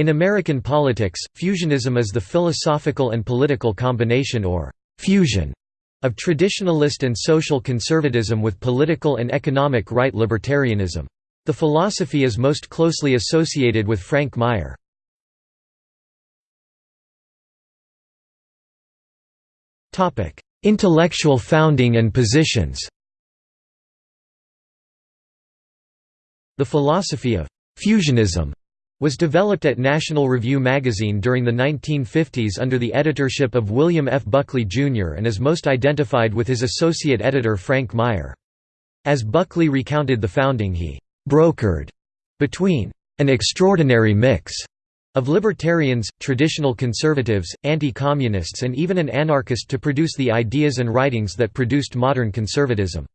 In American politics, fusionism is the philosophical and political combination or «fusion» of traditionalist and social conservatism with political and economic right libertarianism. The philosophy is most closely associated with Frank Meyer. Intellectual founding and positions The philosophy of «fusionism» was developed at National Review magazine during the 1950s under the editorship of William F. Buckley, Jr. and is most identified with his associate editor Frank Meyer. As Buckley recounted the founding he «brokered» between «an extraordinary mix» of libertarians, traditional conservatives, anti-communists and even an anarchist to produce the ideas and writings that produced modern conservatism.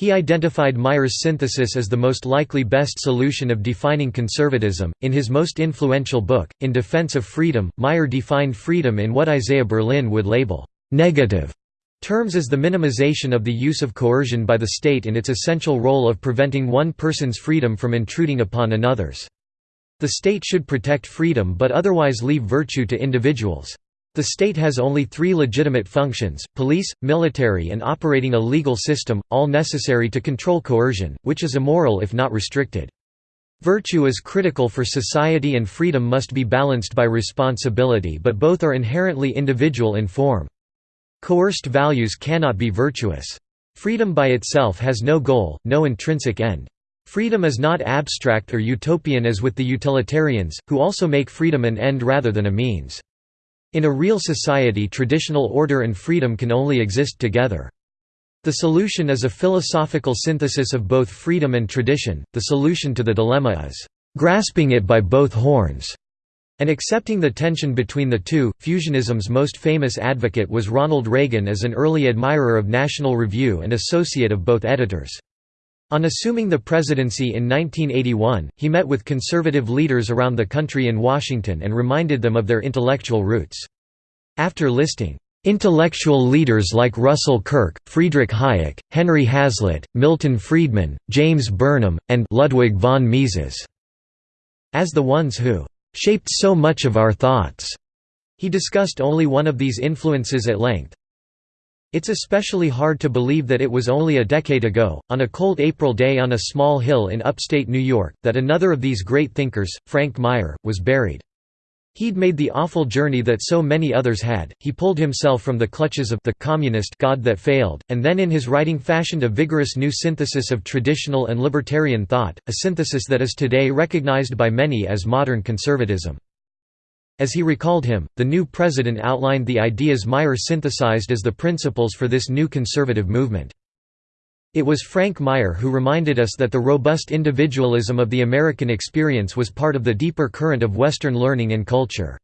He identified Meyer's synthesis as the most likely best solution of defining conservatism. In his most influential book, In Defense of Freedom, Meyer defined freedom in what Isaiah Berlin would label negative terms as the minimization of the use of coercion by the state in its essential role of preventing one person's freedom from intruding upon another's. The state should protect freedom but otherwise leave virtue to individuals. The state has only three legitimate functions, police, military and operating a legal system, all necessary to control coercion, which is immoral if not restricted. Virtue is critical for society and freedom must be balanced by responsibility but both are inherently individual in form. Coerced values cannot be virtuous. Freedom by itself has no goal, no intrinsic end. Freedom is not abstract or utopian as with the utilitarians, who also make freedom an end rather than a means. In a real society traditional order and freedom can only exist together. The solution is a philosophical synthesis of both freedom and tradition, the solution to the dilemma is, "...grasping it by both horns." and accepting the tension between the two. Fusionism's most famous advocate was Ronald Reagan as an early admirer of National Review and associate of both editors. On assuming the presidency in 1981, he met with conservative leaders around the country in Washington and reminded them of their intellectual roots. After listing, "...intellectual leaders like Russell Kirk, Friedrich Hayek, Henry Hazlitt, Milton Friedman, James Burnham, and Ludwig von Mises," as the ones who "...shaped so much of our thoughts." He discussed only one of these influences at length, it's especially hard to believe that it was only a decade ago, on a cold April day on a small hill in upstate New York, that another of these great thinkers, Frank Meyer, was buried. He'd made the awful journey that so many others had, he pulled himself from the clutches of the communist God that failed, and then in his writing fashioned a vigorous new synthesis of traditional and libertarian thought, a synthesis that is today recognized by many as modern conservatism. As he recalled him, the new president outlined the ideas Meyer synthesized as the principles for this new conservative movement. It was Frank Meyer who reminded us that the robust individualism of the American experience was part of the deeper current of Western learning and culture.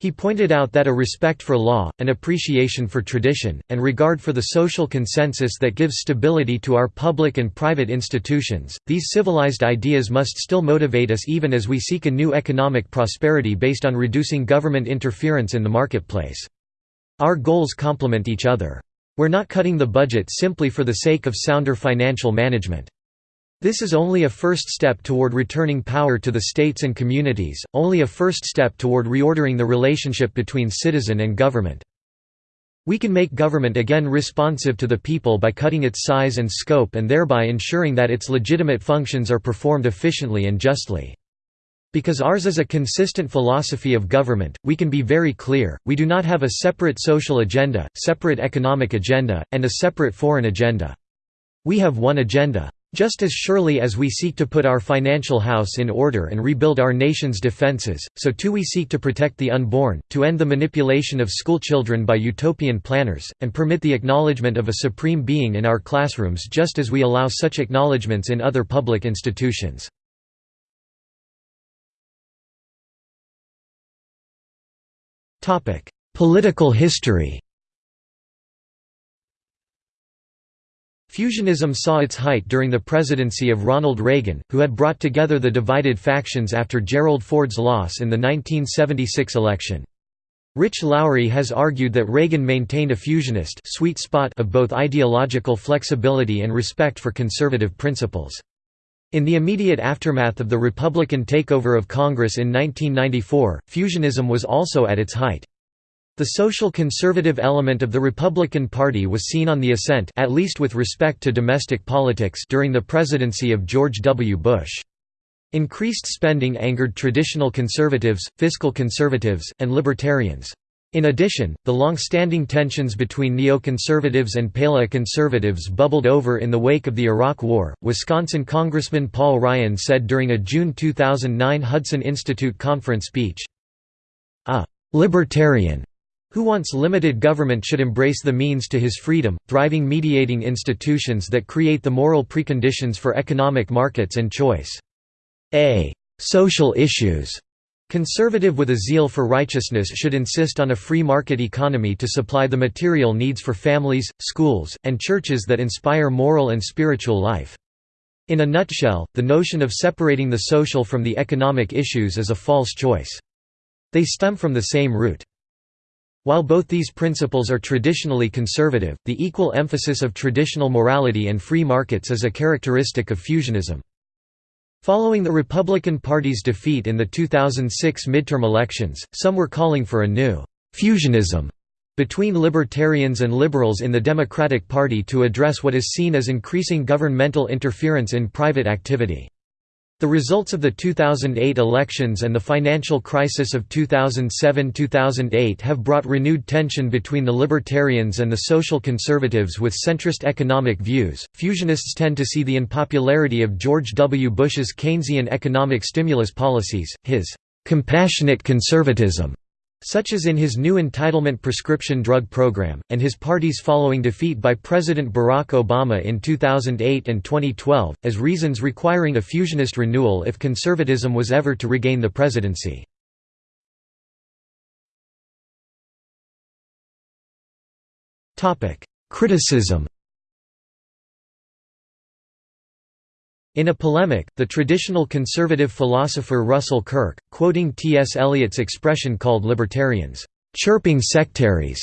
He pointed out that a respect for law, an appreciation for tradition, and regard for the social consensus that gives stability to our public and private institutions, these civilized ideas must still motivate us even as we seek a new economic prosperity based on reducing government interference in the marketplace. Our goals complement each other. We're not cutting the budget simply for the sake of sounder financial management. This is only a first step toward returning power to the states and communities, only a first step toward reordering the relationship between citizen and government. We can make government again responsive to the people by cutting its size and scope and thereby ensuring that its legitimate functions are performed efficiently and justly. Because ours is a consistent philosophy of government, we can be very clear, we do not have a separate social agenda, separate economic agenda, and a separate foreign agenda. We have one agenda. Just as surely as we seek to put our financial house in order and rebuild our nation's defenses, so too we seek to protect the unborn, to end the manipulation of schoolchildren by utopian planners, and permit the acknowledgement of a supreme being in our classrooms just as we allow such acknowledgements in other public institutions. Political history Fusionism saw its height during the presidency of Ronald Reagan, who had brought together the divided factions after Gerald Ford's loss in the 1976 election. Rich Lowry has argued that Reagan maintained a fusionist sweet spot of both ideological flexibility and respect for conservative principles. In the immediate aftermath of the Republican takeover of Congress in 1994, fusionism was also at its height. The social conservative element of the Republican Party was seen on the ascent at least with respect to domestic politics during the presidency of George W. Bush. Increased spending angered traditional conservatives, fiscal conservatives, and libertarians. In addition, the long-standing tensions between neoconservatives and paleo-conservatives bubbled over in the wake of the Iraq War. Wisconsin Congressman Paul Ryan said during a June 2009 Hudson Institute conference speech, "A libertarian who wants limited government should embrace the means to his freedom, thriving mediating institutions that create the moral preconditions for economic markets and choice. A social issues Conservative with a zeal for righteousness should insist on a free market economy to supply the material needs for families, schools, and churches that inspire moral and spiritual life. In a nutshell, the notion of separating the social from the economic issues is a false choice. They stem from the same root. While both these principles are traditionally conservative, the equal emphasis of traditional morality and free markets is a characteristic of fusionism. Following the Republican Party's defeat in the 2006 midterm elections, some were calling for a new «fusionism» between libertarians and liberals in the Democratic Party to address what is seen as increasing governmental interference in private activity. The results of the 2008 elections and the financial crisis of 2007–2008 have brought renewed tension between the libertarians and the social conservatives with centrist economic views. Fusionists tend to see the unpopularity of George W. Bush's Keynesian economic stimulus policies, his compassionate conservatism, such as in his new entitlement prescription drug program, and his party's following defeat by President Barack Obama in 2008 and 2012, as reasons requiring a fusionist renewal if conservatism was ever to regain the presidency. Criticism In a polemic, the traditional conservative philosopher Russell Kirk, quoting T.S. Eliot's expression called libertarians, "...chirping sectaries",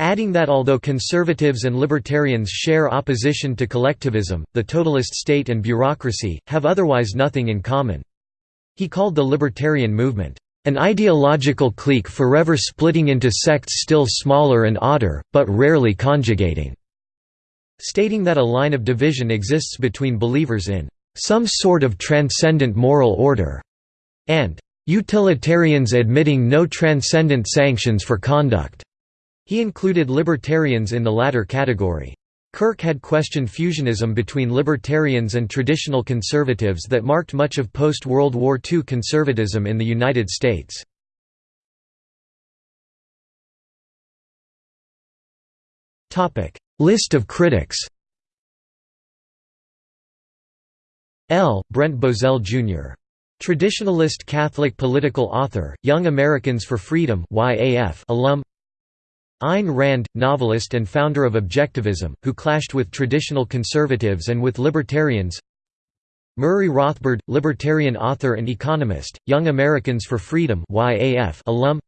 adding that although conservatives and libertarians share opposition to collectivism, the totalist state and bureaucracy, have otherwise nothing in common. He called the libertarian movement, "...an ideological clique forever splitting into sects still smaller and odder, but rarely conjugating." Stating that a line of division exists between believers in some sort of transcendent moral order, and utilitarians admitting no transcendent sanctions for conduct. He included libertarians in the latter category. Kirk had questioned fusionism between libertarians and traditional conservatives that marked much of post-World War II conservatism in the United States. List of critics L. Brent Bozell, Jr. Traditionalist Catholic political author, Young Americans for Freedom (YAF) alum Ayn Rand, novelist and founder of Objectivism, who clashed with traditional conservatives and with libertarians Murray Rothbard, libertarian author and economist, Young Americans for Freedom (YAF) alum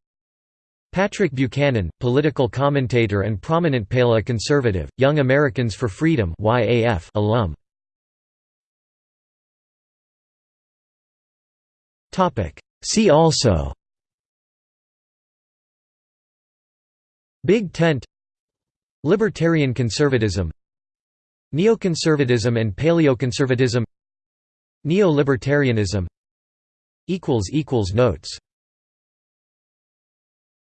Patrick Buchanan, political commentator and prominent paleo-conservative, Young Americans for Freedom YAF alum. See also. Big Tent. Libertarian conservatism. Neoconservatism and paleoconservatism. Neo-libertarianism. Notes